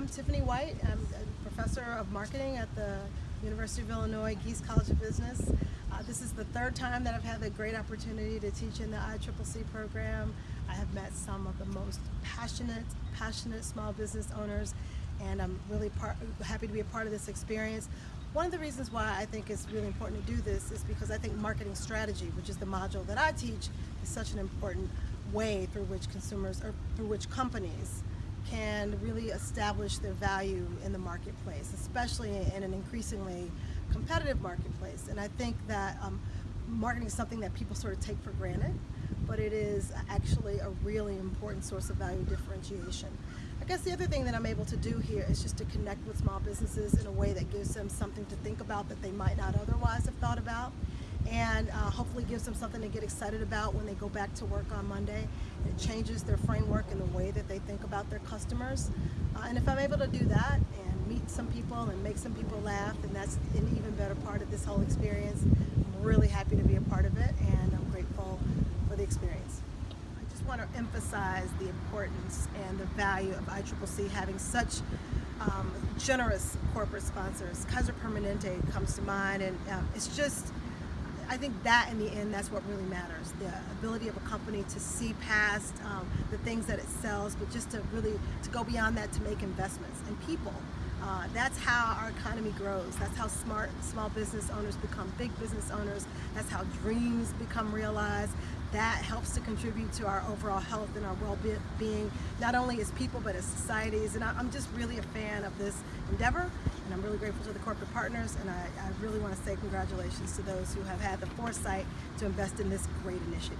I'm Tiffany White. I'm a professor of marketing at the University of Illinois Gies College of Business. Uh, this is the third time that I've had the great opportunity to teach in the ICCC program. I have met some of the most passionate, passionate small business owners and I'm really part, happy to be a part of this experience. One of the reasons why I think it's really important to do this is because I think marketing strategy, which is the module that I teach, is such an important way through which consumers or through which companies can really establish their value in the marketplace, especially in an increasingly competitive marketplace. And I think that um, marketing is something that people sort of take for granted, but it is actually a really important source of value differentiation. I guess the other thing that I'm able to do here is just to connect with small businesses in a way that gives them something to think about that they might not otherwise have thought about and uh, hopefully gives them something to get excited about when they go back to work on Monday. It changes their framework and the way that about their customers. Uh, and if I'm able to do that and meet some people and make some people laugh, then that's an even better part of this whole experience. I'm really happy to be a part of it and I'm grateful for the experience. I just want to emphasize the importance and the value of ICCC having such um, generous corporate sponsors. Kaiser Permanente comes to mind and um, it's just I think that in the end, that's what really matters. The ability of a company to see past um, the things that it sells, but just to really, to go beyond that to make investments in people. Uh, that's how our economy grows. That's how smart small business owners become big business owners. That's how dreams become realized. That helps to contribute to our overall health and our well-being, not only as people, but as societies. And I'm just really a fan of this endeavor and I'm really grateful to the corporate partners and I, I really want to say congratulations to those who have had the foresight to invest in this great initiative.